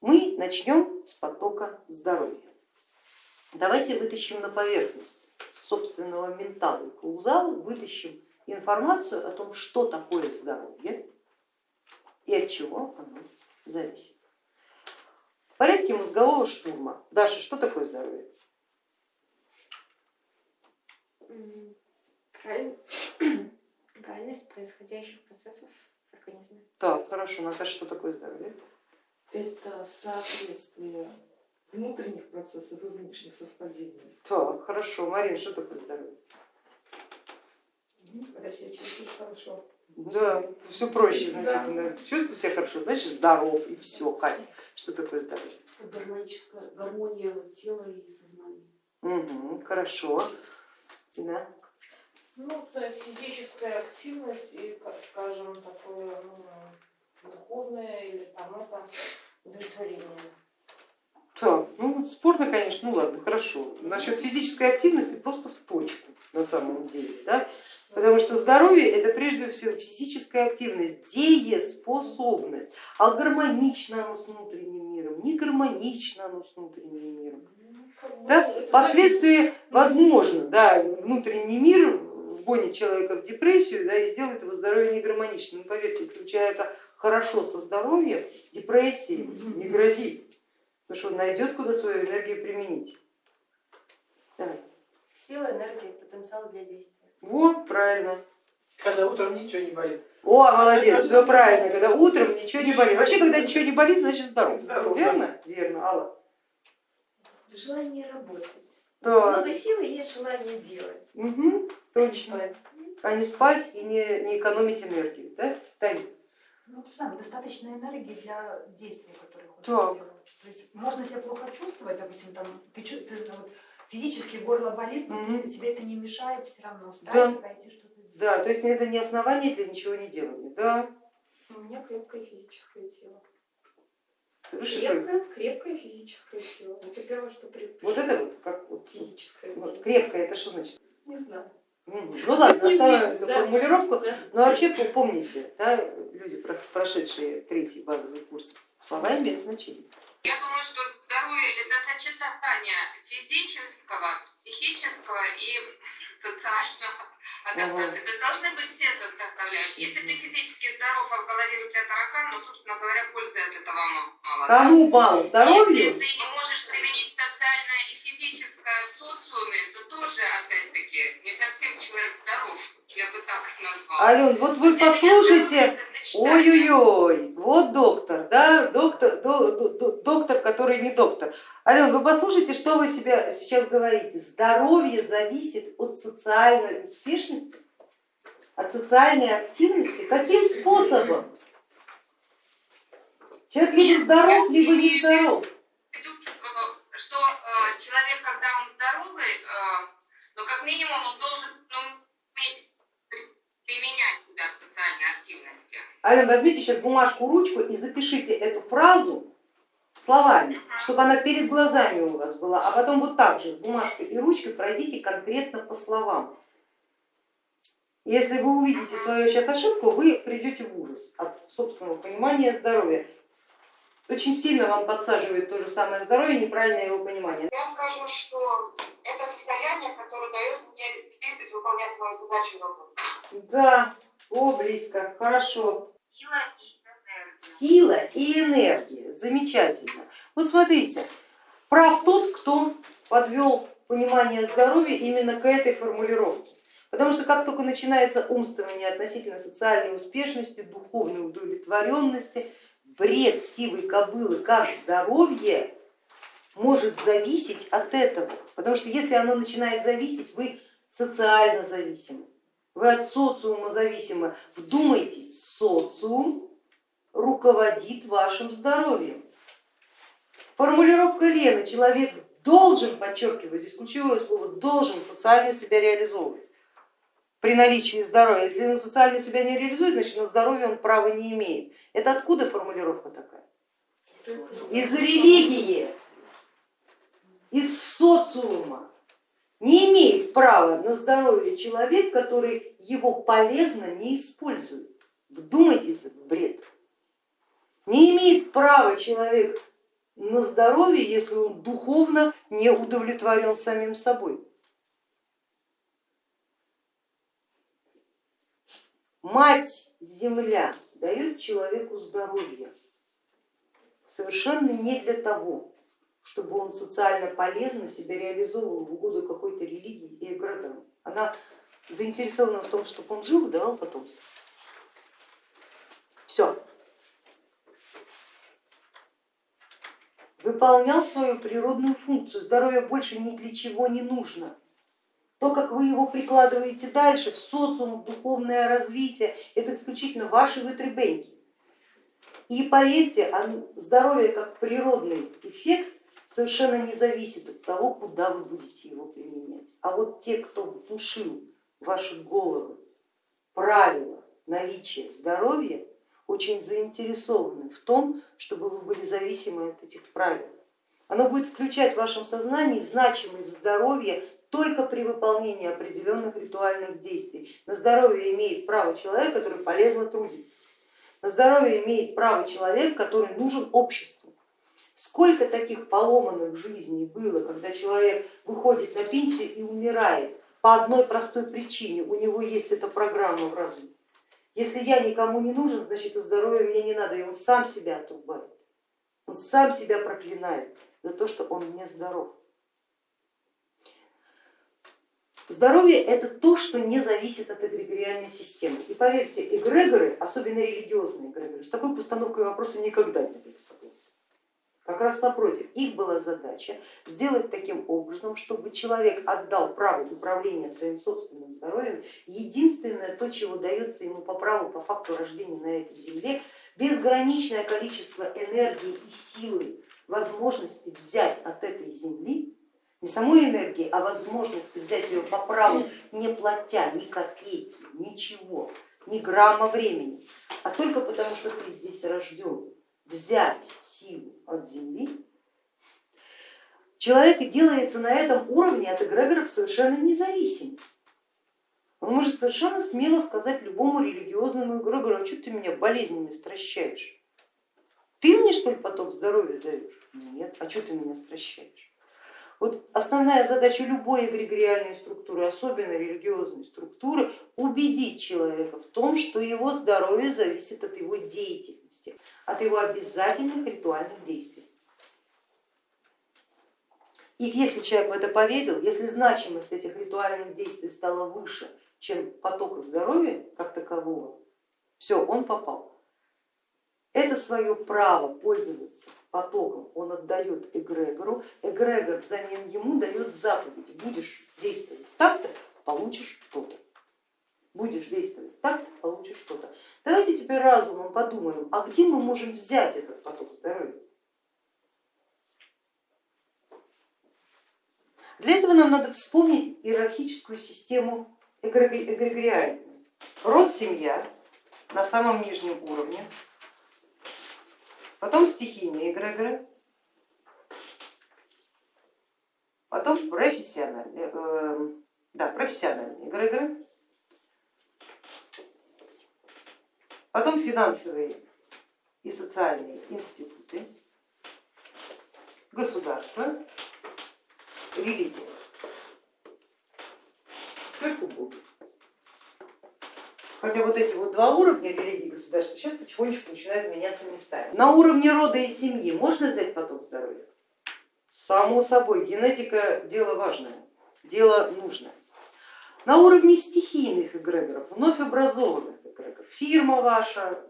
Мы начнем с потока здоровья. Давайте вытащим на поверхность собственного ментала и каузала, вытащим информацию о том, что такое здоровье и от чего оно зависит. В порядке мозгового штурма. Даша, что такое здоровье? Правильность происходящих процессов в организме. Так, хорошо. Наташа, что такое здоровье? Это соответствие внутренних процессов и внешних совпадений. Так, хорошо. Марина, что такое здоровье? Когда себя чувствуешь хорошо. Да, все проще значительно. Чувствуй себя хорошо, значит здоров и все. Катя, что такое здоровье? Гармоническая гармония тела и сознания. Угу, хорошо. Да. Ну, это физическая активность и, как скажем, такое ну, духовное или там это удовлетворение. Так, ну спорно, конечно, ну ладно, хорошо. Насчет физической активности просто в точку на самом деле, да? потому что здоровье это прежде всего физическая активность, дееспособность, а гармонично оно с внутренним миром, не гармонично оно с внутренним миром. Да? Впоследствии возможно, да, внутренний мир вгонит человека в депрессию да, и сделает его здоровье негармоничным. Но поверьте, если у человека хорошо со здоровьем, депрессии не грозит, потому что он найдет, куда свою энергию применить. Давай. Сила, энергия, потенциал для действия. Во, правильно. Когда утром ничего не болит. О, молодец, все правильно, когда утром ничего не болит. Вообще, когда ничего не болит, значит здоров. Здоров, Верно? Верно, Алла. Желание работать. Да. Много силы и нет желания делать. Угу, точно. Спать. А не спать и не, не экономить энергию, да? Таня? Ну, то же самое, достаточно энергии для действий, которые хочешь Так. сделать. То есть можно себя плохо чувствовать, допустим, там, ты, ты, ну, вот, физически горло болит, но Мгм. ты- тебе это не мешает все равно встать Да. и пойти что-то сделать. Да, то есть это не основание для ничего не делания, да? У меня крепкое физическое тело. Крепкое, крепкое физическое тело. Это первое, что при... Вот это вот, как вот, физическое вот тело. крепкое, это что значит? Не знаю. Мгм. Ну ладно, оставим эту да. формулировку, Да. но вообще помните, да, люди, про- прошедшие третий базовый курс, слова имеют значение. Я думаю, что здоровье это сочетание физического, психического и социального адаптации. То есть должны быть все составляющие. Если ты физически здоров, а в голове у тебя таракан, ну, собственно говоря, пользы от этого мало. да. Кому бал Если здоровью? ты не можешь применить социальное и физическое тоже, опять-таки, не совсем человек здоров. Я бы так назвала. Ален, вот вы послушайте, ой-ой-ой, вот доктор, да, доктор, до- до- до- доктор, который не доктор. Ален, вы послушайте, что вы себя сейчас говорите. Здоровье зависит от социальной успешности, от социальной активности. Каким способом? Человек либо здоров, либо не здоров. Ален, возьмите сейчас бумажку, ручку и запишите эту фразу словами, чтобы она перед глазами у вас была, а потом вот так же бумажкой и ручкой пройдите конкретно по словам. Если вы увидите свою сейчас ошибку, вы придете в ужас от собственного понимания здоровья. Очень сильно вам подсаживает то же самое здоровье, неправильное его понимание. Я скажу, что это состояние, которое дает мне двигать, выполнять мою задачу и работу. Да, о, близко, хорошо. Сила и энергия. Сила и энергия, замечательно. Вот смотрите, прав тот, кто подвел понимание здоровья именно к этой формулировке. Потому что как только начинается умствование относительно социальной успешности, духовной удовлетворенности, бред сивой кобылы, как здоровье может зависеть от этого. Потому что если оно начинает зависеть, вы социально зависимы, вы от социума зависимы. Вдумайтесь, социум руководит вашим здоровьем. Формулировка Лены, человек должен, подчеркиваю, здесь ключевое слово, должен социально себя реализовывать при наличии здоровья. Если он социально себя не реализует, значит на здоровье он права не имеет. Это откуда формулировка такая? Из религии, из социума. Не имеет права на здоровье человек, который его полезно не использует. Вдумайтесь в бред. Не имеет права человек на здоровье, если он духовно не удовлетворен самим собой. Мать Земля дает человеку здоровье совершенно не для того, чтобы он социально полезно себя реализовывал в угоду какой-то религии и эгрегорам. Она заинтересована в том, чтобы он жил и давал потомство. Все. Выполнял свою природную функцию, здоровье больше ни для чего не нужно. То, как вы его прикладываете дальше в социум, в духовное развитие, это исключительно ваши вытребеньки. И поверьте, здоровье как природный эффект совершенно не зависит от того, куда вы будете его применять. А вот те, кто внушил ваши головы правила наличия здоровья, очень заинтересованы в том, чтобы вы были зависимы от этих правил. Оно будет включать в вашем сознании значимость здоровья только при выполнении определенных ритуальных действий. На здоровье имеет право человек, который полезно трудится. На здоровье имеет право человек, который нужен обществу. Сколько таких поломанных жизней было, когда человек выходит на пенсию и умирает по одной простой причине, у него есть эта программа в разуме. Если я никому не нужен, значит и здоровья мне не надо, и он сам себя отрубает, он сам себя проклинает за то, что он не здоров. Здоровье это то, что не зависит от эгрегориальной системы. И поверьте, эгрегоры, особенно религиозные эгрегоры, с такой постановкой вопроса никогда не были согласны. Как раз напротив, их была задача сделать таким образом, чтобы человек отдал право управления своим собственным здоровьем, единственное то, чего дается ему по праву, по факту рождения на этой земле, безграничное количество энергии и силы, возможности взять от этой земли не самой энергии, а возможности взять ее по праву, не платя ни копейки, ничего, ни грамма времени, а только потому, что ты здесь рожден, взять силу от земли, человек делается на этом уровне от эгрегоров совершенно независим. Он может совершенно смело сказать любому религиозному эгрегору, а что ты меня болезнями стращаешь? Ты мне что ли поток здоровья даешь? Нет, а что ты меня стращаешь? Вот основная задача любой эгрегориальной структуры, особенно религиозной структуры, убедить человека в том, что его здоровье зависит от его деятельности, от его обязательных ритуальных действий. И если человек в это поверил, если значимость этих ритуальных действий стала выше, чем потока здоровья как такового, все, он попал. Это свое право пользоваться потоком он отдает эгрегору, эгрегор взамен ему дает заповеди, будешь действовать так-то, получишь то-то, будешь действовать так, получишь то-то. Давайте теперь разумом подумаем, а где мы можем взять этот поток здоровья? Для этого нам надо вспомнить иерархическую систему эгрегориальную. Род, семья на самом нижнем уровне, потом стихийные эгрегоры, потом профессиональные, э, да, профессиональные эгрегоры, потом финансовые и социальные институты, государство, религия. Сверху Бог. Хотя вот эти вот два уровня религии государства сейчас потихонечку начинают меняться местами. На уровне рода и семьи можно взять поток здоровья? Само собой, генетика дело важное, дело нужное. На уровне стихийных эгрегоров, вновь образованных фирма ваша,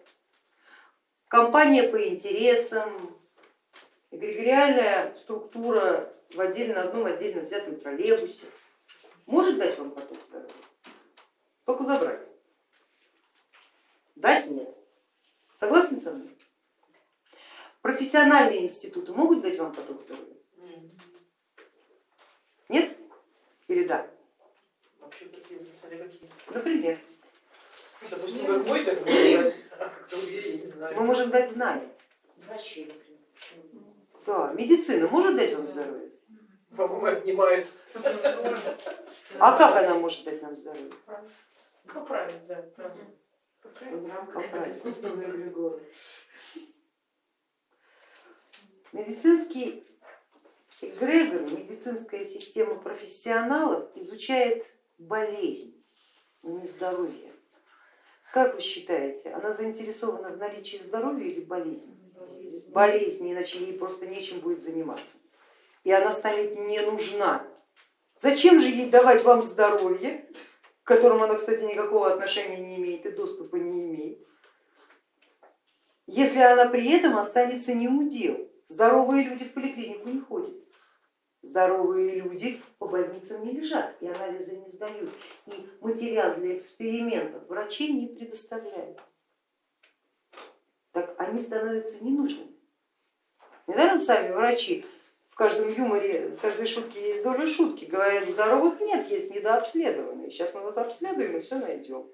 компания по интересам, эгрегориальная структура в отдельно одном отдельно взятом троллейбусе может дать вам поток здоровья, только забрать. Дать нет. Согласны со мной? Профессиональные институты могут дать вам поток здоровья? Нет? Или да? Например, Уж как мой так говорить, а как другие, я не знаю. мы можем дать знания. Врачи, например. Да, медицина может дать вам здоровье? По-моему, отнимает. А как она может дать нам здоровье? Ну, правильно, да. эгрегора. Медицинский эгрегор, медицинская система профессионалов изучает болезнь, но не здоровье. Как вы считаете, она заинтересована в наличии здоровья или болезни? Болезни, иначе ей просто нечем будет заниматься. И она станет не нужна. Зачем же ей давать вам здоровье, к которому она, кстати, никакого отношения не имеет и доступа не имеет, если она при этом останется не у дел? Здоровые люди в поликлинику не ходят. Здоровые люди по больницам не лежат и анализы не сдают, и материал для экспериментов врачи не предоставляют. Так они становятся ненужными. Недаром сами врачи в каждом юморе, в каждой шутке есть доля шутки, говорят, здоровых нет, есть недообследованные. Сейчас мы вас обследуем и все найдем.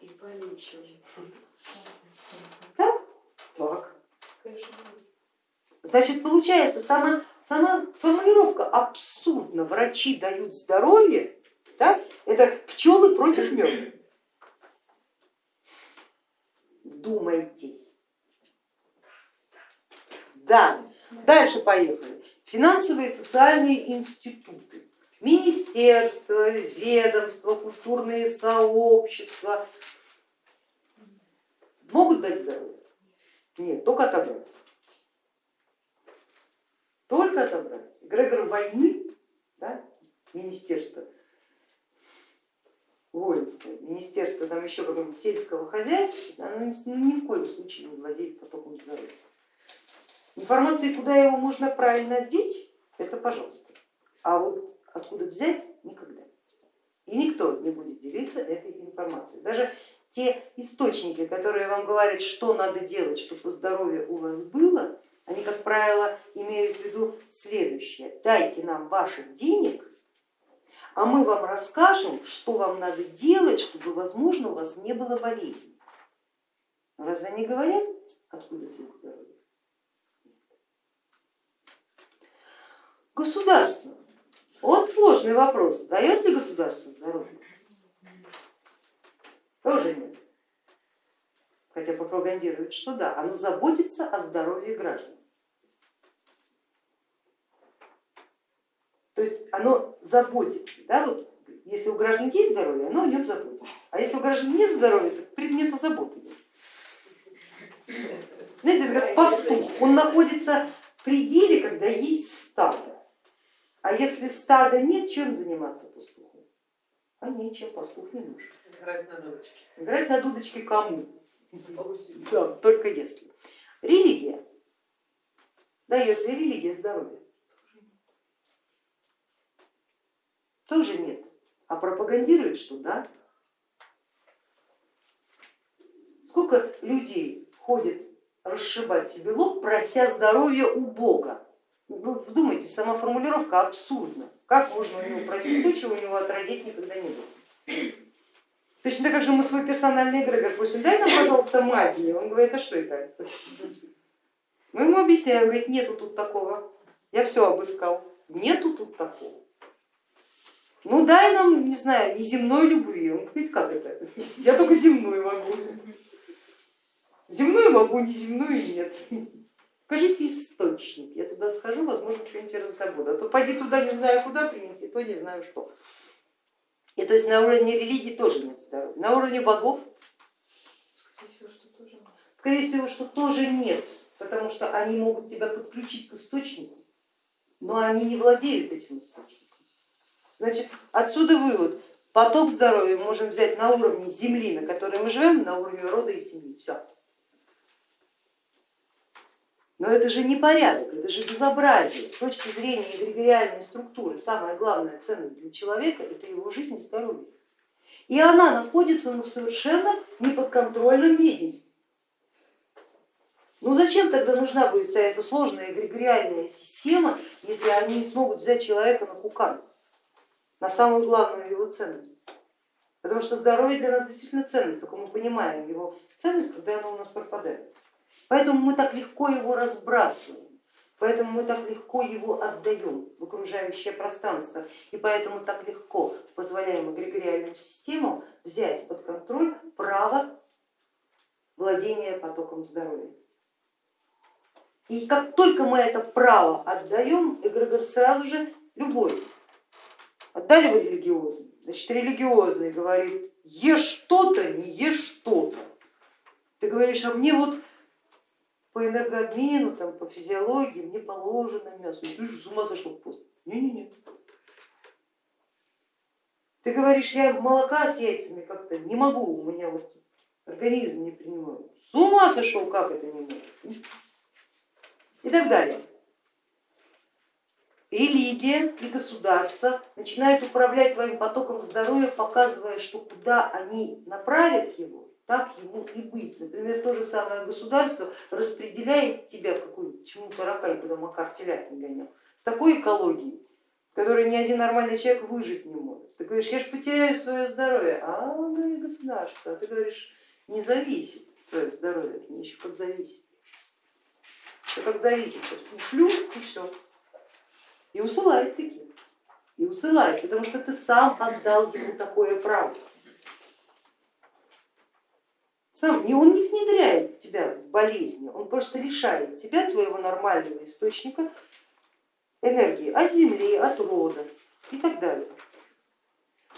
И полечим. Так? Так. Значит, получается, сама, сама формулировка абсурдна. Врачи дают здоровье, да? это пчелы против меда. Вдумайтесь. Да, дальше поехали. Финансовые и социальные институты, министерства, ведомства, культурные сообщества могут дать здоровье? Нет, только отобрать только отобрать. Грегор войны, да, министерство воинское, министерство там еще какого-нибудь сельского хозяйства, оно ну, ни в коем случае не владеет потоком здоровья. Информации, куда его можно правильно одеть, это пожалуйста. А вот откуда взять, никогда. И никто не будет делиться этой информацией. Даже те источники, которые вам говорят, что надо делать, чтобы здоровье у вас было, они, как правило, имеют в виду следующее. Дайте нам ваших денег, а мы вам расскажем, что вам надо делать, чтобы, возможно, у вас не было болезни. Разве они говорят, откуда взять? Государство. Вот сложный вопрос. Дает ли государство здоровье? Тоже нет. Хотя пропагандирует, что да, оно заботится о здоровье граждан. То есть оно заботится, да, вот если у граждан есть здоровье, оно о нем заботится, а если у граждан нет здоровья, то предмета заботы нет. Знаете, это как пастух, он находится в пределе, когда есть стадо, а если стада нет, чем заниматься пастуху? А нечем, пастух не нужен. Играть на дудочке. Играть на дудочке кому? Да, только если. Религия. Дает ли религия здоровье? Тоже нет. А пропагандирует, что да. Сколько людей ходит расшибать себе лоб, прося здоровья у Бога. Вы вдумайтесь, сама формулировка абсурдна. Как можно у него просить то, чего у него отродясь никогда не было? Точно так же мы свой персональный эгрегор просим, дай нам, пожалуйста, магии. Он говорит, а что это? Мы ему объясняем, говорит, нету тут такого. Я все обыскал. Нету тут такого ну дай нам, не знаю, неземной любви. Он говорит, как это? Я только земную могу. Земную могу, неземную нет. Покажите источник, я туда схожу, возможно, что-нибудь раздобуду. А то пойди туда, не знаю куда принеси, то не знаю что. И то есть на уровне религии тоже нет здоровья. На уровне богов, скорее всего, что тоже нет, потому что они могут тебя подключить к источнику, но они не владеют этим источником. Значит, отсюда вывод. Поток здоровья можем взять на уровне земли, на которой мы живем, на уровне рода и семьи. Все. Но это же не порядок, это же безобразие. С точки зрения эгрегориальной структуры самая главная ценность для человека это его жизнь и здоровье. И она находится ну, в совершенно неподконтрольном виде. Ну зачем тогда нужна будет вся эта сложная эгрегориальная система, если они не смогут взять человека на кукан? На самую главную его ценность. Потому что здоровье для нас действительно ценность, только мы понимаем его ценность, когда оно у нас пропадает. Поэтому мы так легко его разбрасываем, поэтому мы так легко его отдаем в окружающее пространство, и поэтому так легко позволяем эгрегориальным системам взять под контроль право владения потоком здоровья. И как только мы это право отдаем, эгрегор сразу же любой. Отдали вы религиозный, значит религиозный говорит, ешь что-то, не ешь что-то. Ты говоришь, а мне вот по энергообмену, там, по физиологии мне положено мясо. И ты же с ума сошел пост. Не-не-не. Ты говоришь, я молока с яйцами как-то не могу, у меня вот организм не принимает. С ума сошел, как это не может? И так далее. Религия и государство начинают управлять твоим потоком здоровья, показывая, что куда они направят его, так ему и быть. Например, то же самое государство распределяет тебя какую чему таракань, куда Макар телят не гонял, с такой экологией, в которой ни один нормальный человек выжить не может. Ты говоришь, я же потеряю свое здоровье, а говорит государство, а ты говоришь, не зависит твое здоровье, меня еще как зависит. Это как зависит, ушлю и все. И усылает таких, и усылает, потому что ты сам отдал ему такое право. Сам, не, он не внедряет тебя в болезни, он просто лишает тебя твоего нормального источника энергии от земли, от рода и так далее.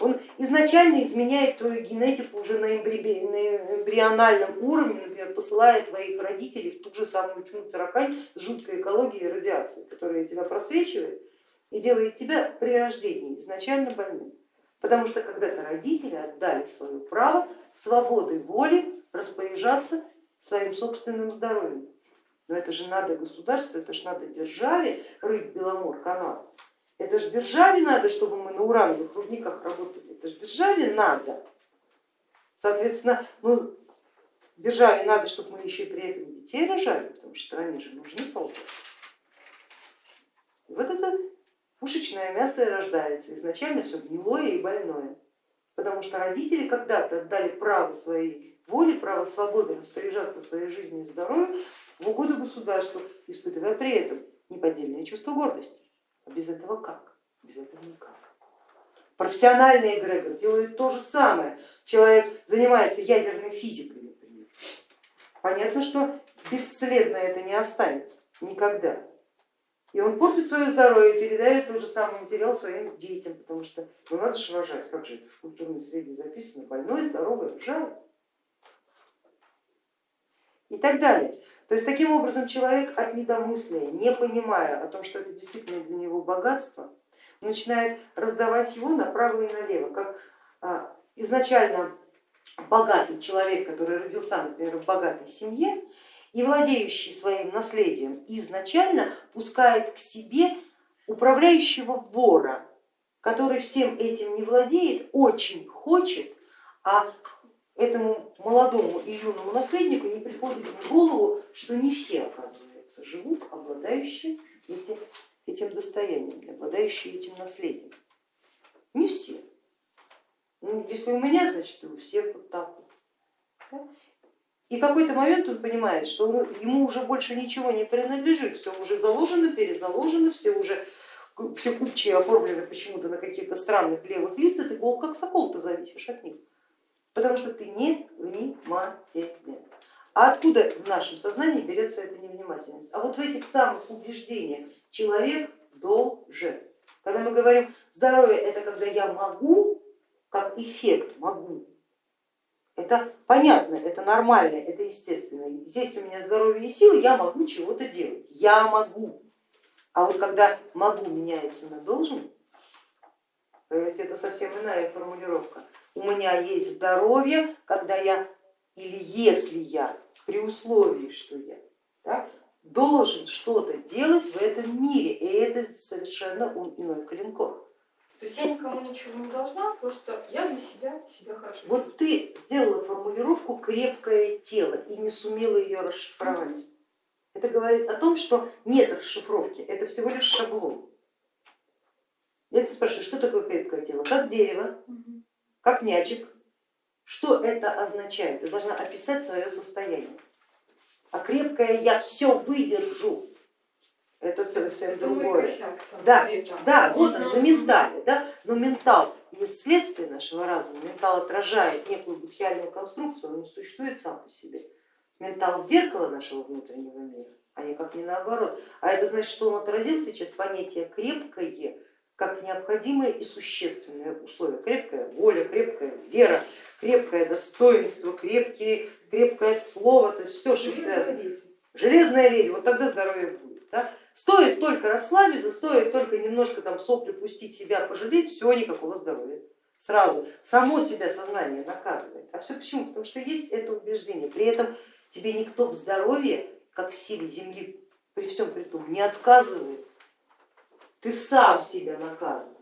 Он изначально изменяет твою генетику уже на эмбриональном уровне, например, посылая твоих родителей в ту же самую тьму таракань с жуткой экологией и радиацией, которая тебя просвечивает и делает тебя при рождении изначально больным. Потому что когда-то родители отдали свое право свободой воли распоряжаться своим собственным здоровьем. Но это же надо государству, это же надо державе рыть Беломор канал. Это же державе надо, чтобы мы на урановых рудниках работали. Это же державе надо. Соответственно, ну, державе надо, чтобы мы еще и при этом детей рожали, потому что стране же нужны солдаты. И вот это пушечное мясо и рождается. Изначально все гнилое и больное. Потому что родители когда-то отдали право своей воли, право свободы распоряжаться своей жизнью и здоровьем в угоду государству, испытывая при этом неподдельное чувство гордости. А без этого как? Без этого никак. Профессиональный эгрегор делает то же самое. Человек занимается ядерной физикой, например. Понятно, что бесследно это не останется никогда. И он портит свое здоровье передает тот же самый материал своим детям, потому что ну надо же рожать, как же это в культурной среде записано, больной, здоровый, рожает. И так далее. То есть таким образом человек от недомыслия, не понимая о том, что это действительно для него богатство, начинает раздавать его направо и налево, как а, изначально богатый человек, который родился, например, в богатой семье, и владеющий своим наследием изначально пускает к себе управляющего вора, который всем этим не владеет, очень хочет, а этому молодому и юному наследнику не приходит в голову, что не все, оказывается, живут, обладающие этим, этим достоянием, обладающие этим наследием. Не все. Ну, если у меня, значит, у всех вот так вот. И в какой-то момент он понимает, что ему уже больше ничего не принадлежит, все уже заложено, перезаложено, все уже все купчие оформлены почему-то на каких-то странных левых лицах, ты гол как сокол, ты зависишь от них потому что ты не внимателен. А откуда в нашем сознании берется эта невнимательность? А вот в этих самых убеждениях человек должен. Когда мы говорим здоровье это когда я могу, как эффект могу, это понятно, это нормально, это естественно. Есть у меня здоровье и силы, я могу чего-то делать, я могу. А вот когда могу меняется на должен, поверьте, это совсем иная формулировка у меня есть здоровье, когда я или если я, при условии, что я да, должен что-то делать в этом мире, и это совершенно иной калинкор. То есть я никому ничего не должна, просто я для себя себя хорошо. Вот ты сделала формулировку крепкое тело и не сумела ее расшифровать. Это говорит о том, что нет расшифровки, это всего лишь шаблон. Я тебя спрашиваю, что такое крепкое тело? Как дерево, как мячик. Что это означает? Ты должна описать свое состояние. А крепкое я все выдержу. Это совсем другое. Косяк, там, Да, да, вот он, на ментале, да? но ментал есть следствие нашего разума, ментал отражает некую будхиальную конструкцию, он не существует сам по себе. Ментал зеркало нашего внутреннего мира, а никак не наоборот. А это значит, что он отразил сейчас понятие крепкое как необходимое и существенное условие. Крепкая воля, крепкая вера, крепкое достоинство, крепкие, крепкое слово, то есть все, что связано. Железная леди, вот тогда здоровье будет. Стоит только расслабиться, стоит только немножко там сопли пустить, себя пожалеть, все, никакого здоровья. Сразу само себя сознание наказывает. А все почему? Потому что есть это убеждение. При этом тебе никто в здоровье, как в силе земли, при всем при том, не отказывает. Ты сам себя наказываешь,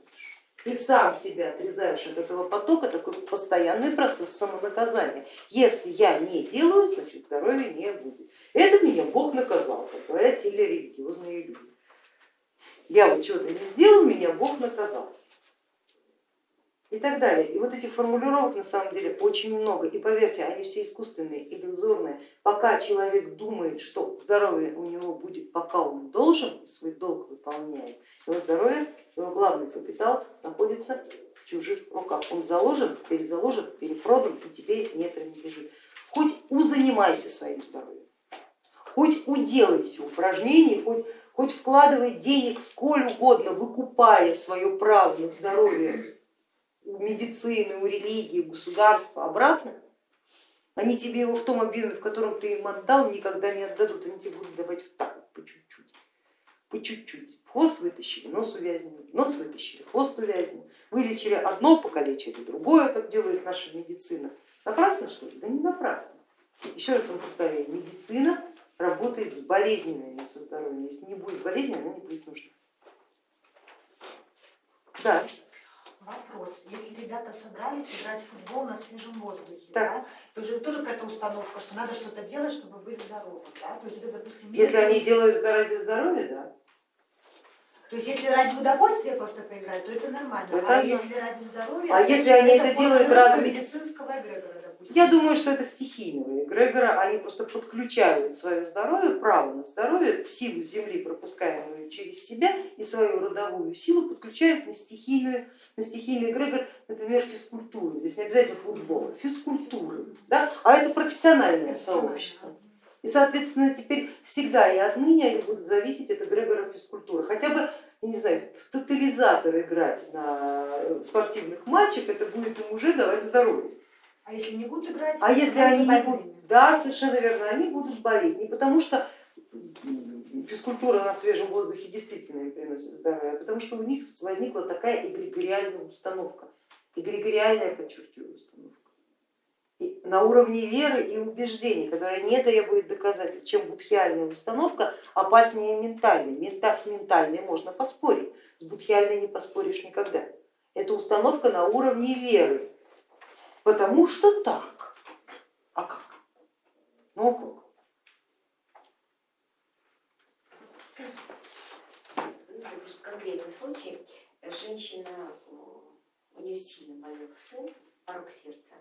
ты сам себя отрезаешь от этого потока, такой постоянный процесс самонаказания. Если я не делаю, значит здоровья не будет. Это меня Бог наказал, как говорят сильные религиозные люди. Я вот чего-то не сделал, меня Бог наказал. И так далее. И вот этих формулировок на самом деле очень много. И поверьте, они все искусственные, иллюзорные. Пока человек думает, что здоровье у него будет, пока он должен, свой долг выполняет, его здоровье, его главный капитал находится в чужих руках. Он заложен, перезаложен, перепродан и теперь не принадлежит. Хоть узанимайся своим здоровьем, хоть уделайся упражнений, хоть, хоть вкладывай денег сколь угодно, выкупая свое право на здоровье у медицины, у религии, у государства обратно, они тебе его в том объеме, в котором ты им отдал, никогда не отдадут, они тебе будут давать вот так вот по чуть-чуть, по чуть-чуть. Хвост вытащили, нос увязнул, нос вытащили, хвост увязнул. Вылечили одно, покалечили другое, как делает наша медицина. Напрасно что ли? Да не напрасно. Еще раз вам повторяю, медицина работает с болезнями, не со здоровьем. Если не будет болезни, она не будет нужна. Да. Вопрос. Если ребята собрались играть в футбол на свежем воздухе, Так. да, то же тоже какая-то установка, что надо что-то делать, чтобы быть здоровым. Да? То есть это, допустим, Если они месяц- делают это ради здоровья, да. То есть если ради удовольствия просто поиграть, то это нормально. Это а да. если ради здоровья, А если они это формулировка делают ради- медицинского эгрегора. Я думаю, что это стихийного эгрегора, они просто подключают свое здоровье, право на здоровье, силу Земли, пропускаемую через себя, и свою родовую силу подключают на, стихийную, на стихийный эгрегор, например, физкультуры. Здесь не обязательно футбола, физкультуры, да? а это профессиональное Профессионально. сообщество. И, соответственно, теперь всегда и отныне они будут зависеть от эгрегора физкультуры. Хотя бы, я не знаю, в тотализатор играть на спортивных матчах, это будет им уже давать здоровье. А если не будут играть, А если они не будут, да, совершенно верно, они будут болеть. Не потому что физкультура на свежем воздухе действительно им приносит здоровье, а потому что у них возникла такая эгрегориальная установка. Эгрегориальная, подчеркиваю, установка. И на уровне веры и убеждений, которая не требует доказательств, чем будхиальная установка опаснее ментальной. Мента, с ментальной можно поспорить, с будхиальной не поспоришь никогда. Это установка на уровне веры, потому что так. А как? Ну а как? Ну, просто конкретный случай. Женщина, у нее сильно болел сын, порог сердца,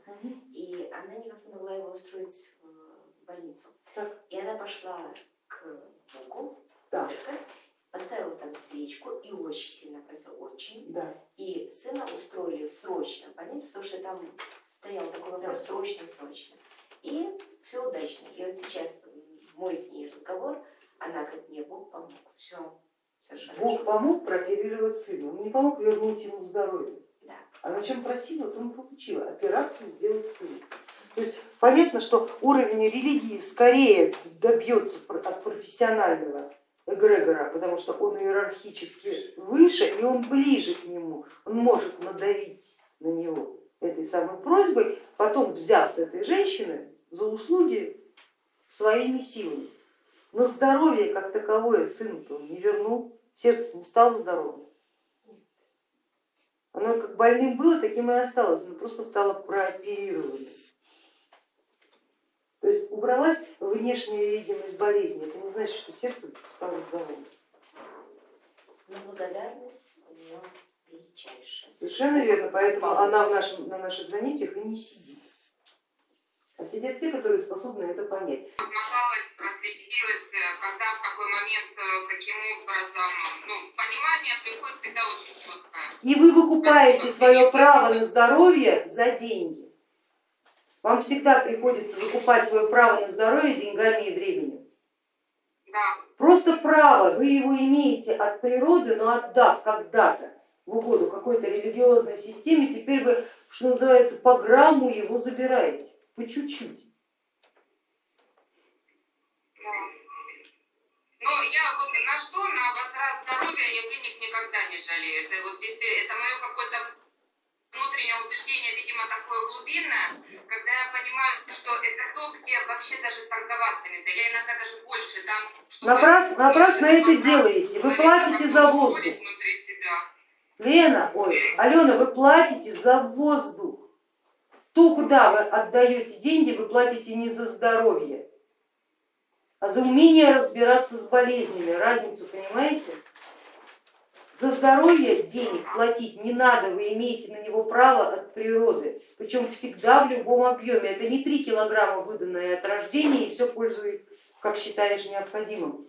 и она никак не могла его устроить в больницу. Так. И она пошла к Богу, Да. церковь, поставила там свечку и очень сильно просила, очень. Да. И сына устроили срочно в больницу, потому что там стоял такой вопрос срочно-срочно. И все удачно. И вот сейчас мой с ней разговор, она говорит, мне Бог помог, все, все Бог помог прооперировать сына, он не помог вернуть ему здоровье. Да. А на чем просила, то он получила. Операцию сделать сыну. То есть понятно, что уровень религии скорее добьется от профессионального эгрегора, потому что он иерархически выше и он ближе к нему, он может надавить на него этой самой просьбой, потом взяв с этой женщины за услуги своими силами. Но здоровье как таковое сыну-то он не вернул, сердце не стало здоровым. Оно как больным было, таким и осталось, оно просто стало прооперированным. То есть убралась внешняя видимость болезни, это не значит, что сердце стало здоровым. Но благодарность у нее величайшая. Совершенно верно, поэтому она в нашем, на наших занятиях и не сидит. А сидят те, которые способны это понять. Смахалась, просветилась, э, когда, в какой момент, э, каким образом, ну, понимание приходит всегда очень четкое. И вы выкупаете свое право на здоровье за деньги. Вам всегда приходится выкупать свое право на здоровье деньгами и временем. Да. Просто право, вы его имеете от природы, но отдав когда-то в угоду какой-то религиозной системе, теперь вы, что называется, по грамму его забираете, по чуть-чуть. Но я вот на что, на возврат здоровья я денег никогда не жалею. Это вот это мое какое-то внутреннее убеждение, видимо, такое глубинное, когда я понимаю, что это то, где вообще даже торговаться нельзя. Я иногда даже больше что-то- Напрасно, напрасно это делаете, вы платите за воздух. уходит внутри себя. Лена, ой, Алена, вы платите за воздух. То, куда вы отдаете деньги, вы платите не за здоровье, а за умение разбираться с болезнями. Разницу понимаете? За здоровье денег платить не надо, вы имеете на него право от природы, причем всегда в любом объеме. Это не 3 килограмма выданное от рождения и все пользует, как считаешь необходимым.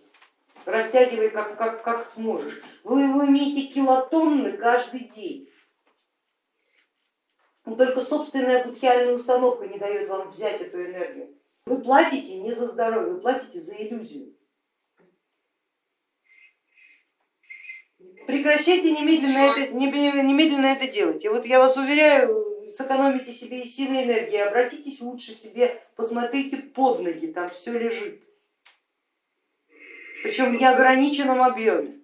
Растягивай как, как, как сможешь. Вы его имеете килотонны каждый день. Но только собственная будхиальная установка не дает вам взять эту энергию. Вы платите не за здоровье, вы платите за иллюзию. Прекращайте немедленно это, немедленно это делать. И вот я вас уверяю, сэкономите себе и силы энергии, обратитесь лучше себе, посмотрите под ноги, там все лежит. Причем в неограниченном объеме.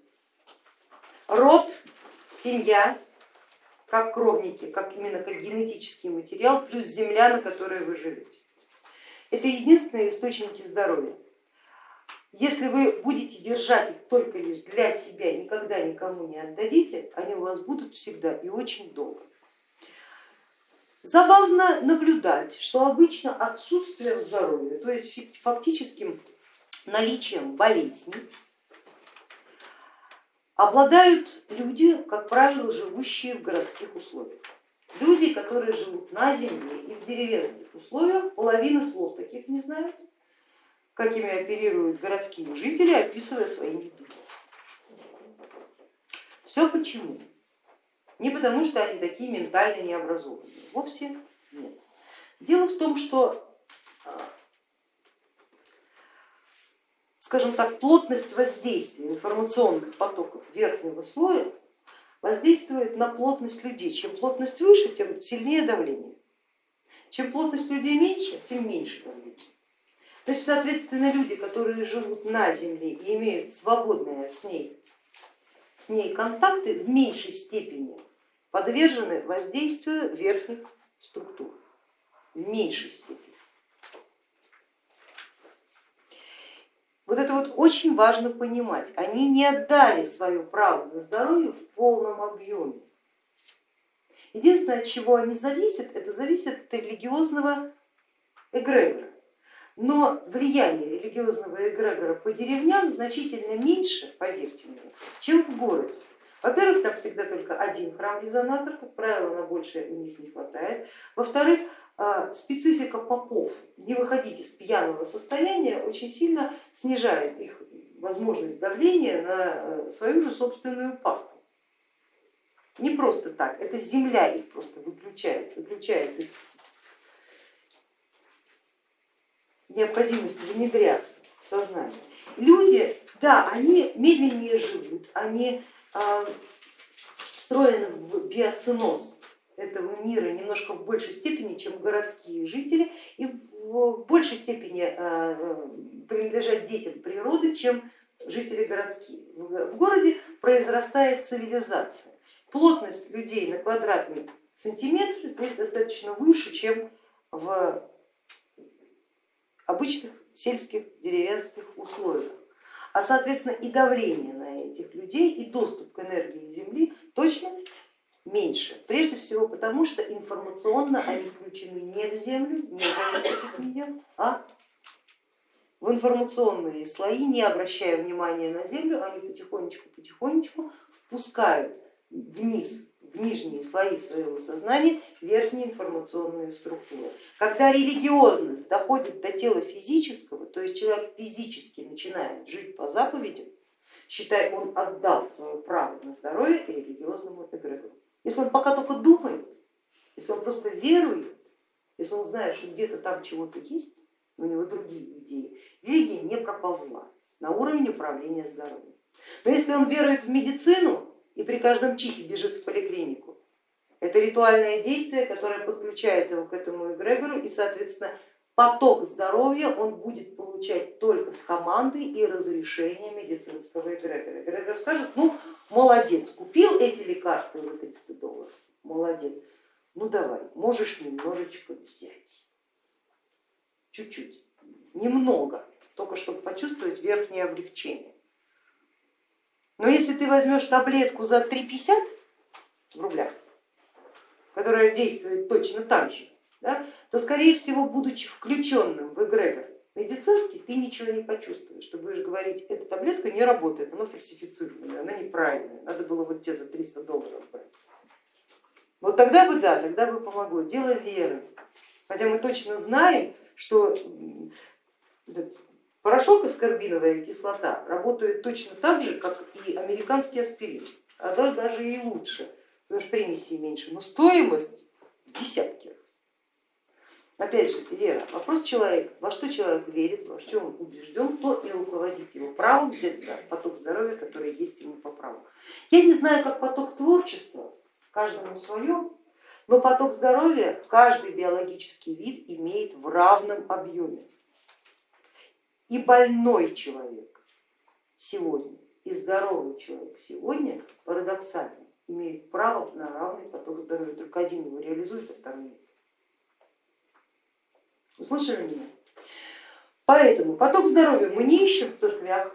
Род, семья, как кровники, как именно как генетический материал, плюс земля, на которой вы живете. Это единственные источники здоровья. Если вы будете держать их только лишь для себя, никогда никому не отдадите, они у вас будут всегда и очень долго. Забавно наблюдать, что обычно отсутствием здоровья, то есть фактическим наличием болезней, обладают люди, как правило, живущие в городских условиях. Люди, которые живут на земле и в деревенских условиях, половина слов таких не знают, какими оперируют городские жители, описывая свои недуги. Все почему? Не потому, что они такие ментально необразованные, вовсе нет. Дело в том, что, скажем так, плотность воздействия информационных потоков верхнего слоя воздействует на плотность людей. Чем плотность выше, тем сильнее давление. Чем плотность людей меньше, тем меньше давление. То есть, соответственно, люди, которые живут на Земле и имеют свободные с ней, с ней контакты, в меньшей степени подвержены воздействию верхних структур, в меньшей степени. Вот это вот очень важно понимать. Они не отдали свое право на здоровье в полном объеме. Единственное, от чего они зависят, это зависит от религиозного эгрегора. Но влияние религиозного эгрегора по деревням значительно меньше, поверьте мне, чем в городе. Во-первых, там всегда только один храм-резонатор, как правило, на большее у них не хватает. Во-вторых, специфика попов, не выходить из пьяного состояния, очень сильно снижает их возможность давления на свою же собственную пасту. Не просто так, это земля их просто выключает, выключает их необходимость внедряться в сознание. Люди, да, они медленнее живут, они встроены в биоценоз этого мира немножко в большей степени, чем городские жители, и в большей степени принадлежат детям природы, чем жители городские. В городе произрастает цивилизация. Плотность людей на квадратный сантиметр здесь достаточно выше, чем в обычных сельских деревенских условиях. А соответственно и давление на этих людей, и доступ к энергии Земли точно меньше. Прежде всего потому, что информационно они включены не в Землю, не зависят от нее, а в информационные слои, не обращая внимания на Землю, они потихонечку-потихонечку впускают вниз, в нижние слои своего сознания верхние информационные структуры. Когда религиозность доходит до тела физического, то есть человек физически начинает жить по заповедям, считай, он отдал свое право на здоровье религиозному эгрегору. Если он пока только думает, если он просто верует, если он знает, что где-то там чего-то есть, у него другие идеи, религия не проползла на уровень управления здоровьем. Но если он верует в медицину и при каждом чихе бежит в поликлинику, это ритуальное действие, которое подключает его к этому эгрегору и, соответственно, поток здоровья он будет получать только с команды и разрешения медицинского эгрегора. Эгрегор скажет, ну молодец, купил эти лекарства за 300 долларов, молодец, ну давай, можешь немножечко взять, чуть-чуть, немного, только чтобы почувствовать верхнее облегчение. Но если ты возьмешь таблетку за 3,50 в рублях, которая действует точно так же, да, то скорее всего, будучи включенным в эгрегор медицинский, ты ничего не почувствуешь. Ты будешь говорить, эта таблетка не работает, она фальсифицированная, она неправильная, надо было вот те за 300 долларов брать. Вот тогда бы да, тогда бы помогло. Дело веры. Хотя мы точно знаем, что этот порошок аскорбиновая кислота работает точно так же, как и американский аспирин, а даже, даже и лучше, потому что примесей меньше, но стоимость в десятки раз. Опять же, вера, вопрос человека, во что человек верит, во что он убежден, то и руководит его правом взять поток здоровья, который есть ему по праву. Я не знаю, как поток творчества, каждому свое, но поток здоровья каждый биологический вид имеет в равном объеме. И больной человек сегодня, и здоровый человек сегодня парадоксально имеют право на равный поток здоровья, только один его реализует, а второй нет. Услышали меня? Поэтому поток здоровья мы не ищем в церквях,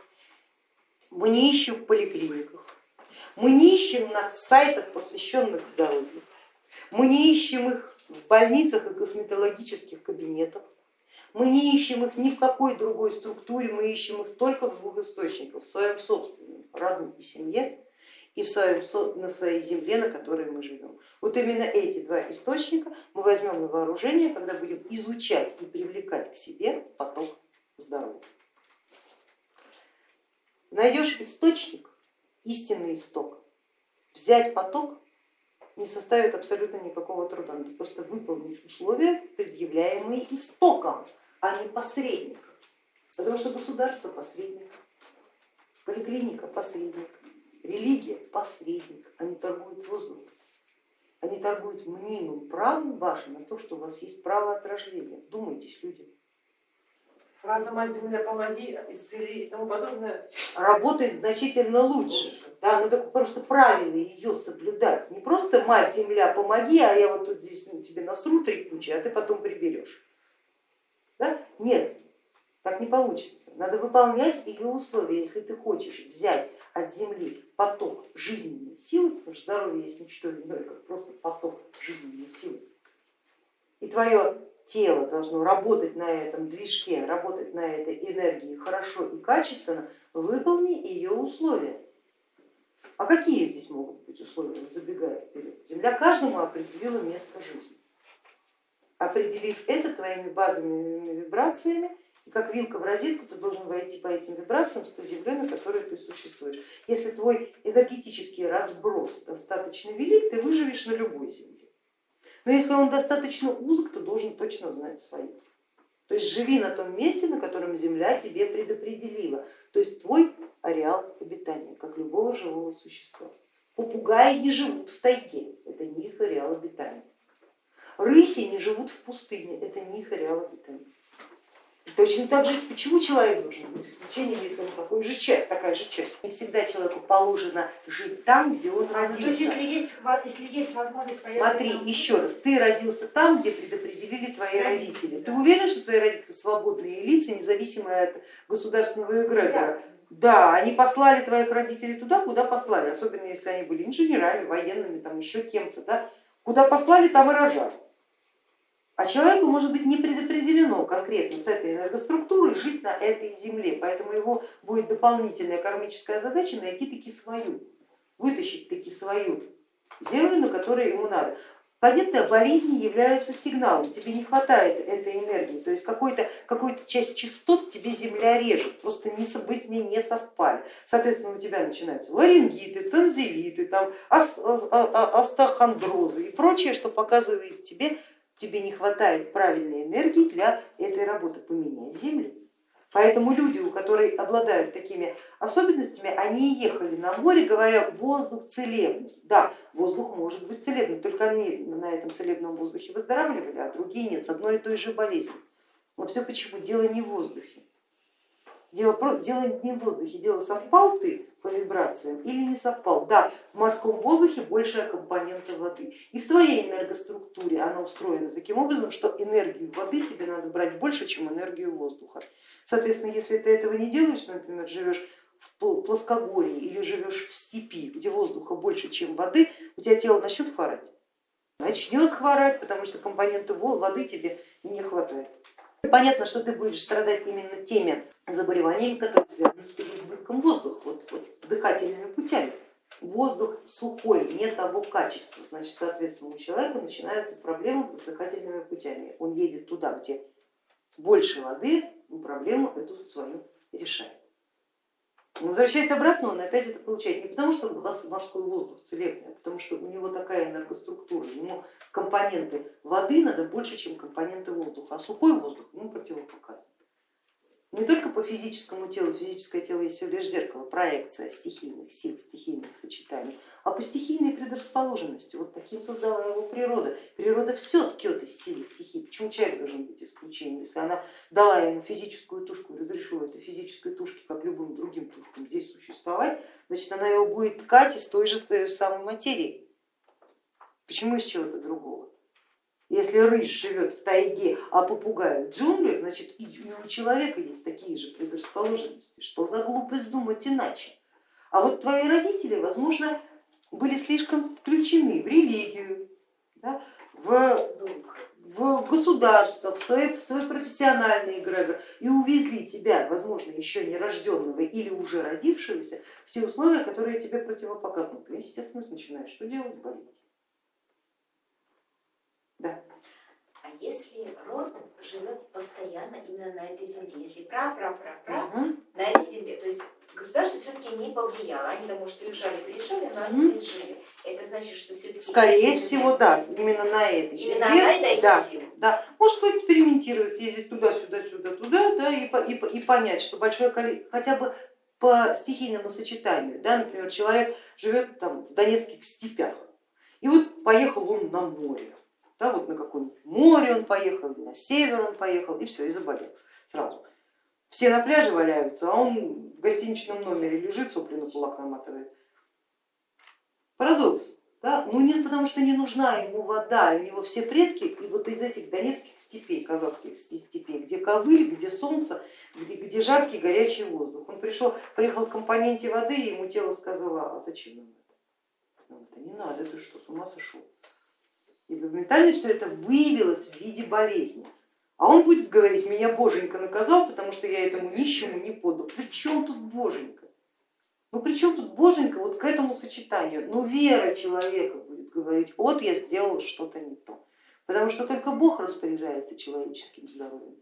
мы не ищем в поликлиниках, мы не ищем на сайтах, посвященных здоровью, мы не ищем их в больницах и косметологических кабинетах, мы не ищем их ни в какой другой структуре, мы ищем их только в двух источниках, в своем собственном роду и семье и в своем, на своей земле, на которой мы живем. Вот именно эти два источника мы возьмем на вооружение, когда будем изучать и привлекать к себе поток здоровья. Найдешь источник, истинный исток, взять поток не составит абсолютно никакого труда, надо просто выполнить условия, предъявляемые истоком, а не посредником. Потому что государство посредник, поликлиника посредник, религия посредник, они торгуют воздухом. Они торгуют мнимым правом вашим на то, что у вас есть право от рождения. Думайтесь, люди. Фраза «Мать Земля, помоги», исцели и тому подобное. Работает значительно лучше. Да, но так просто правильно ее соблюдать. Не просто «Мать Земля, помоги», а я вот тут здесь ну, тебе насру три кучи, а ты потом приберешь. Да? Нет, так не получится. Надо выполнять ее условия. Если ты хочешь взять от земли поток жизненной силы, потому что здоровье есть ничто иное, как просто поток жизненной силы, и твое тело должно работать на этом движке, работать на этой энергии хорошо и качественно, выполни ее условия. А какие здесь могут быть условия, забегая вперед? Земля каждому определила место жизни. Определив это твоими базовыми вибрациями, и как вилка в розетку, ты должен войти по этим вибрациям с той землей, на которой ты существуешь. Если твой энергетический разброс достаточно велик, ты выживешь на любой земле. Но если он достаточно узок, то должен точно знать свои. То есть живи на том месте, на котором земля тебе предопределила, то есть твой ареал обитания, как любого живого существа. Попугаи не живут в тайге, это не их ареал обитания. Рыси не живут в пустыне, это не их ареал обитания. Точно так же, почему человек должен быть исключением, если он такой же часть, такая же часть? Не всегда человеку положено жить там, где он А, родился. то есть если есть, если есть возможность поехать Смотри, там- еще раз, ты родился там, где предопределили твои родители. Ты уверен, что твои родители свободные лица, независимые от государственного эгрегора? Да, они послали твоих родителей туда, куда послали, особенно если они были инженерами, военными, там еще кем-то. Да? Куда послали, там и рожали. А человеку может быть не предопределено конкретно с этой энергоструктурой жить на этой земле, поэтому его будет дополнительная кармическая задача найти таки свою, вытащить таки свою землю, на которой ему надо. Понятно, болезни являются сигналом, тебе не хватает этой энергии, то есть какой-то какой часть частот тебе земля режет, просто не, вы с ней не совпали. Соответственно, у тебя начинаются ларингиты, танзелиты, там, астахондрозы и прочее, что показывает тебе тебе не хватает правильной энергии для этой работы, поменяй землю. Поэтому люди, у которых обладают такими особенностями, они ехали на море, говоря, воздух целебный. Да, воздух может быть целебный, только они на этом целебном воздухе выздоравливали, а другие нет, с одной и той же болезнью. Но все почему? Дело не в воздухе. Дело, дело не в воздухе, дело совпал ты по вибрациям или не совпал. Да, в морском воздухе большая компонента воды. И в твоей энергоструктуре она устроена таким образом, что энергию воды тебе надо брать больше, чем энергию воздуха. Соответственно, если ты этого не делаешь, например, живешь в плоскогорье или живешь в степи, где воздуха больше, чем воды, у тебя тело начнет хворать. Начнет хворать, потому что компоненты воды тебе не хватает. Понятно, что ты будешь страдать именно теми заболеваниями, которые связаны с переизбытком воздуха, вот, вот, дыхательными путями. Воздух сухой, не того качества, значит, соответственно, у человека начинаются проблемы с дыхательными путями. Он едет туда, где больше воды, проблему эту свою решает. Но возвращаясь обратно, он опять это получает. Не потому, что у вас морской воздух целебный, а потому что у него такая энергоструктура, ему компоненты воды надо больше, чем компоненты воздуха, а сухой воздух ему противопоказан не только по физическому телу, физическое тело есть всего лишь зеркало, проекция стихийных сил, стихийных сочетаний, а по стихийной предрасположенности. Вот таким создала его природа. Природа все ткет из силы стихий. Почему человек должен быть исключением? Если она дала ему физическую тушку разрешила этой физической тушке, как любым другим тушкам, здесь существовать, значит она его будет ткать из той же, той же самой материи. Почему из чего-то другого? Если рысь живет в тайге, а попугай в джунглях, значит и у человека есть такие же предрасположенности. Что за глупость думать иначе? А вот твои родители, возможно, были слишком включены в религию, да, в, в государство, в свой, в свой профессиональный эгрегор и увезли тебя, возможно, еще не рожденного или уже родившегося, в те условия, которые тебе противопоказаны. Ты, естественно, начинаешь что делать? Болеть. Да. А если род живет постоянно именно на этой земле, если пра-пра-пра-пра угу. на этой земле, то есть государство все-таки не повлияло, они там, может, уезжали, приезжали, но они угу. здесь жили. Это значит, что все-таки... Скорее всего, да, именно на этой земле. Именно на этой да, силу. да. Может поэкспериментировать, съездить туда, сюда, сюда, туда, да, и, и, и понять, что большое количество, хотя бы по стихийному сочетанию, да, например, человек живет там в Донецких степях, и вот поехал он на море, да, вот на какое-нибудь море он поехал, на север он поехал и все, и заболел сразу. Все на пляже валяются, а он в гостиничном номере лежит, сопли на кулак наматывает. Парадокс. Да? Ну нет, потому что не нужна ему вода, у него все предки и вот из этих донецких степей, казахских степей, где ковыль, где солнце, где, где жаркий горячий воздух. Он пришел, приехал к компоненте воды, и ему тело сказало, а зачем нам это? Нам это не надо, ты что, с ума сошел? И моментально все это выявилось в виде болезни. А он будет говорить, меня боженька наказал, потому что я этому нищему не подал. При чем тут боженька? Ну при чем тут боженька вот к этому сочетанию? Ну вера человека будет говорить, вот я сделал что-то не то. Потому что только Бог распоряжается человеческим здоровьем.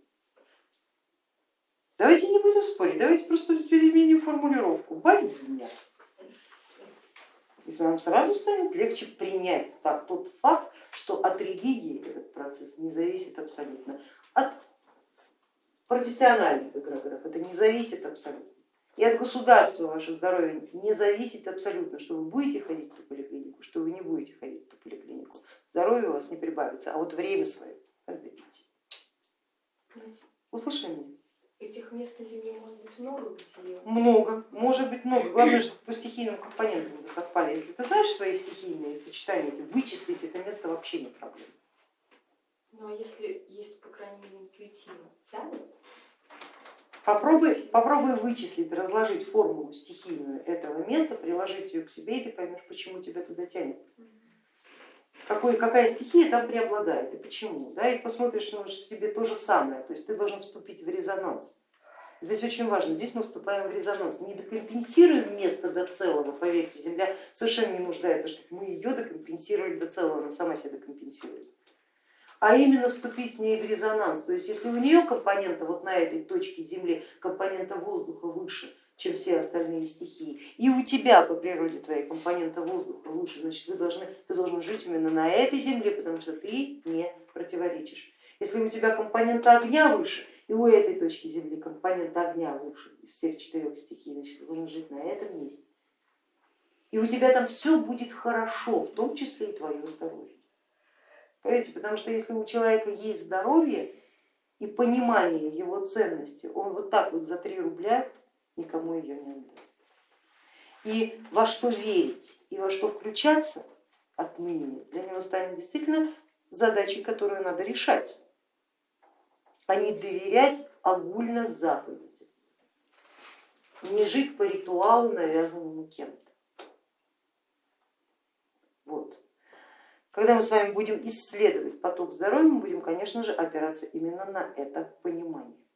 Давайте не будем спорить, давайте просто переменим формулировку. Меня. Если нам сразу станет легче принять тот факт, что от религии этот процесс не зависит абсолютно, от профессиональных эгрегоров это не зависит абсолютно. И от государства ваше здоровье не зависит абсолютно, что вы будете ходить в поликлинику, что вы не будете ходить в поликлинику. Здоровье у вас не прибавится, а вот время свое отдадите. Услышали меня? Этих мест на Земле может быть много, где... Много, может быть много. Главное, чтобы по стихийным компонентам вы совпали. Если ты знаешь свои стихийные сочетания, то вычислить это место вообще не проблема. Ну а если есть, по крайней мере, интуитивно тянет? Попробуй, попробуй вычислить, разложить формулу стихийную этого места, приложить ее к себе, и ты поймешь, почему тебя туда тянет. Какой, какая стихия там преобладает и почему. Да, и посмотришь, что в тебе то же самое, то есть ты должен вступить в резонанс. Здесь очень важно, здесь мы вступаем в резонанс, не докомпенсируем место до целого, поверьте, Земля совершенно не нуждается, чтобы мы ее докомпенсировали до целого, она сама себя докомпенсирует а именно вступить с ней в резонанс. То есть если у нее компонента вот на этой точке Земли, компонента воздуха выше, чем все остальные стихии, и у тебя по природе твоей компонента воздуха выше, значит вы должны, ты должен жить именно на этой земле, потому что ты не противоречишь. Если у тебя компонента огня выше, и у этой точки земли компонента огня выше из всех четырех стихий, значит ты должен жить на этом месте. И у тебя там все будет хорошо, в том числе и твое здоровье. Понимаете? Потому что если у человека есть здоровье и понимание его ценности, он вот так вот за три рубля никому ее не отдаст. И во что верить и во что включаться отныне для него станет действительно задачей, которую надо решать, а не доверять огульно заповеди, не жить по ритуалу, навязанному кем-то. Вот. Когда мы с вами будем исследовать поток здоровья, мы будем, конечно же, опираться именно на это понимание.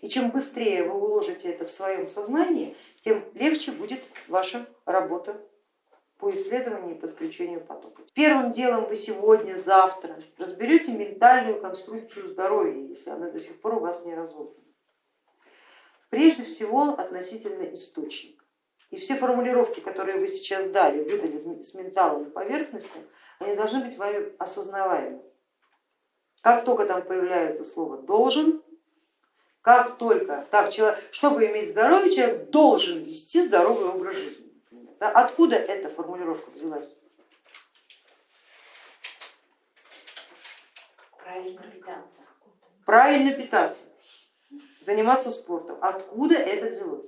И чем быстрее вы уложите это в своем сознании, тем легче будет ваша работа по исследованию и подключению потока. Первым делом вы сегодня, завтра разберете ментальную конструкцию здоровья, если она до сих пор у вас не разобрана. Прежде всего относительно источника. И все формулировки, которые вы сейчас дали, выдали с ментала на поверхности, они должны быть вами осознаваемы. Как только там появляется слово должен, как только, так, человек, чтобы иметь здоровье, человек должен вести здоровый образ жизни. Да? Откуда эта формулировка взялась? Правильно питаться. Правильно питаться, заниматься спортом. Откуда это взялось?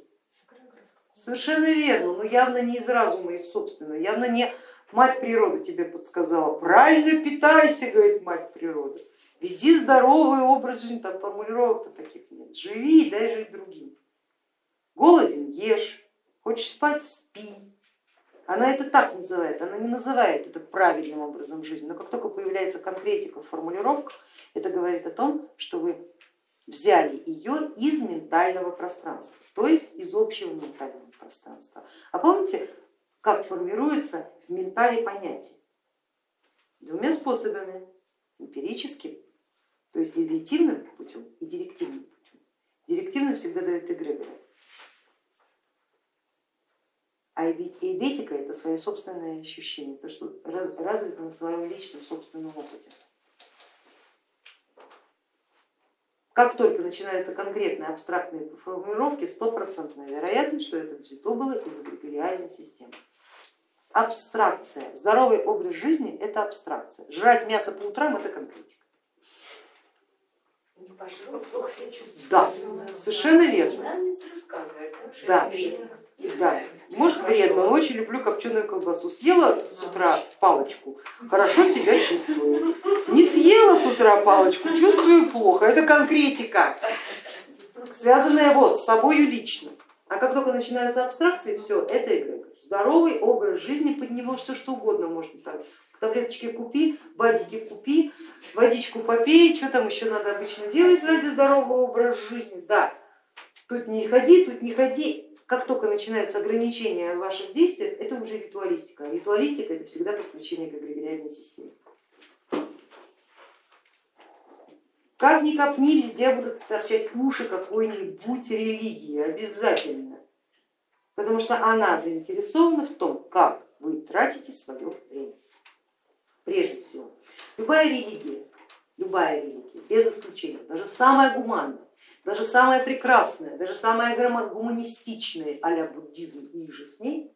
Совершенно верно, но явно не из разума, из собственного, явно не мать природа тебе подсказала. Правильно питайся, говорит мать природа. Веди здоровый образ жизни, там формулировок-то таких нет. Живи и дай жить другим. Голоден ешь, хочешь спать спи. Она это так называет, она не называет это правильным образом жизни, но как только появляется конкретика в формулировках, это говорит о том, что вы взяли ее из ментального пространства, то есть из общего ментального пространства. А помните, как формируется в ментале понятие? Двумя способами, эмпирическим то есть дедуктивным путем и директивным путем. Директивным всегда дает эгрегор. А эдетика это свое собственное ощущение, то, что развито на своем личном собственном опыте. Как только начинаются конкретные абстрактные формулировки, стопроцентная вероятность, что это взято было из эгрегориальной системы. Абстракция. Здоровый образ жизни это абстракция. Жрать мясо по утрам это конкретика. Пожру, плохо себя чувствую. Да, совершенно верно. Мне Да. вредно. Да, может вредно, но очень люблю копченую колбасу. Съела с утра палочку, хорошо себя чувствую. Не съела с утра палочку, чувствую плохо. Это конкретика, связанная вот с собой лично. А как только начинаются абстракции, все, это эгрегор. Здоровый образ жизни, под него все что угодно можно там. Таблеточки купи, бадики купи, водичку попей, что там еще надо обычно делать ради здорового образа жизни. Да, тут не ходи, тут не ходи. Как только начинается ограничение в ваших действиях, это уже ритуалистика. А ритуалистика это всегда подключение к эгрегориальной системе. Как ни копни, везде будут торчать уши какой-нибудь религии, обязательно. Потому что она заинтересована в том, как вы тратите свое время. Прежде всего, любая религия, любая религия, без исключения, даже самая гуманная, даже самая прекрасная, даже самая гуманистичная а буддизм и же с ней,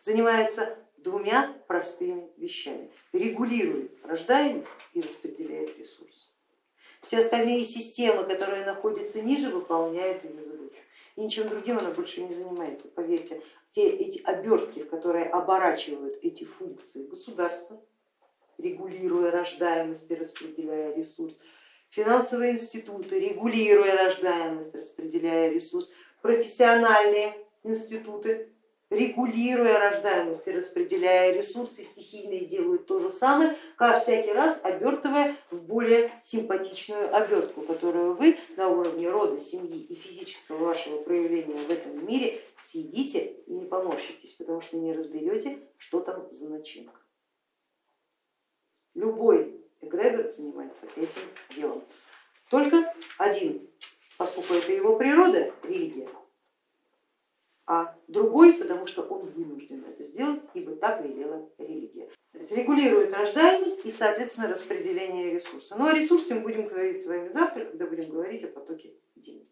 занимается двумя простыми вещами. Регулирует рождаемость и распределяет ресурсы. Все остальные системы, которые находятся ниже, выполняют ее задачу. И ничем другим она больше не занимается. Поверьте, те эти обертки, которые оборачивают эти функции государства, регулируя рождаемость и распределяя ресурс, финансовые институты, регулируя рождаемость, распределяя ресурс, профессиональные институты, регулируя рождаемость и распределяя ресурсы, стихийные делают то же самое, как всякий раз обертывая в более симпатичную обертку, которую вы на уровне рода, семьи и физического вашего проявления в этом мире съедите и не поморщитесь, потому что не разберете, что там за начинка. Любой эгрегор занимается этим делом. Только один, поскольку это его природа, религия, а другой, потому что он вынужден это сделать, ибо так велела религия. То регулирует рождаемость и, соответственно, распределение ресурса. Ну о ресурсе мы будем говорить с вами завтра, когда будем говорить о потоке денег.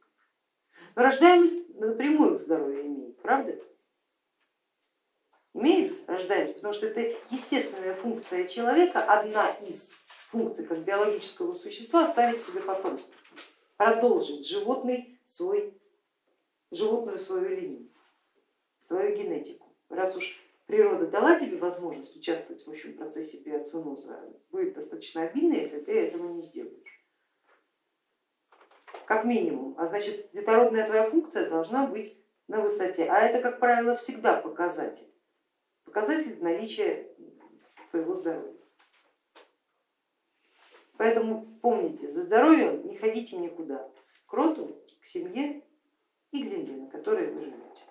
Но рождаемость напрямую к здоровью имеет, правда? Имеет рождаемость, потому что это естественная функция человека, одна из функций как биологического существа оставить себе потомство, продолжить животный свой, животную свою линию свою генетику. Раз уж природа дала тебе возможность участвовать в общем процессе биоциноза, будет достаточно обидно, если ты этого не сделаешь. Как минимум. А значит, детородная твоя функция должна быть на высоте. А это, как правило, всегда показатель. Показатель наличия твоего здоровья. Поэтому помните, за здоровьем не ходите никуда, к роду, к семье и к земле, на которой вы живете.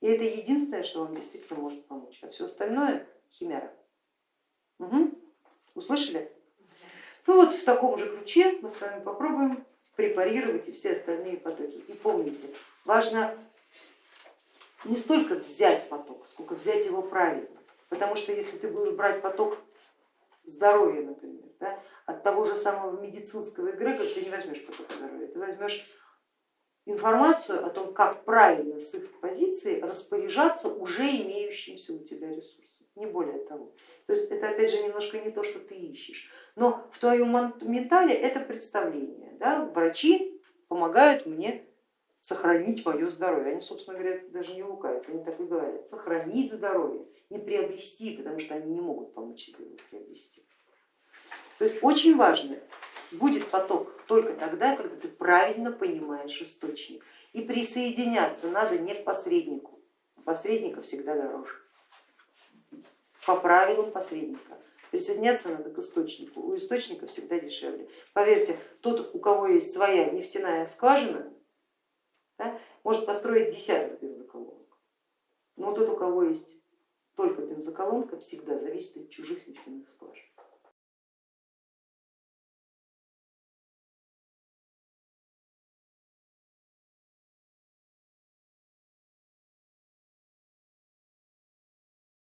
И это единственное, что вам действительно может помочь, а все остальное химера. Угу. Услышали? Ну вот в таком же ключе мы с вами попробуем препарировать и все остальные потоки. И помните, важно не столько взять поток, сколько взять его правильно. Потому что если ты будешь брать поток здоровья, например, да, от того же самого медицинского эгрегора ты не возьмешь поток здоровья, ты возьмешь информацию о том, как правильно с их позиции распоряжаться уже имеющимся у тебя ресурсом, не более того. То есть это опять же немножко не то, что ты ищешь, но в твоем ментале это представление. Да? Врачи помогают мне сохранить мое здоровье. Они, собственно говоря, даже не лукавят, они так и говорят, сохранить здоровье, не приобрести, потому что они не могут помочь тебе его приобрести. То есть очень важно будет поток только тогда, когда ты правильно понимаешь источник. И присоединяться надо не к посреднику, посредника всегда дороже. По правилам посредника. Присоединяться надо к источнику, у источника всегда дешевле. Поверьте, тот, у кого есть своя нефтяная скважина, да, может построить десяток бензоколонок. Но тот, у кого есть только бензоколонка, всегда зависит от чужих нефтяных скважин.